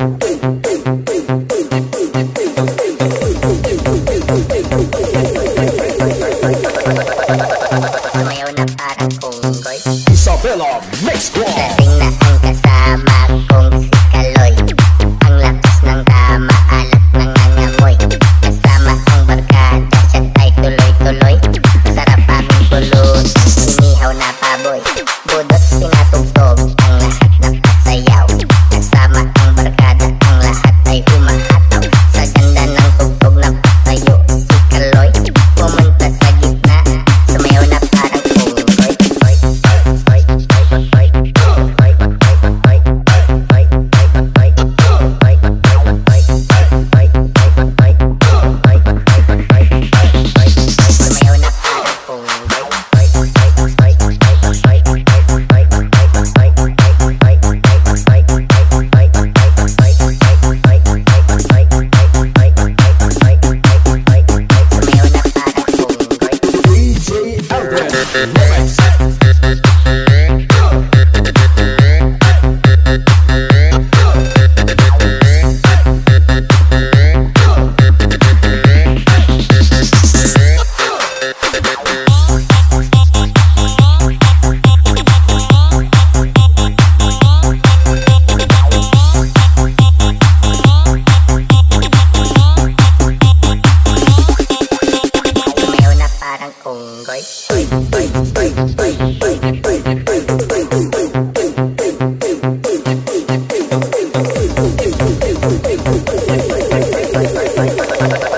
Bye. Progress.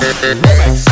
Remix.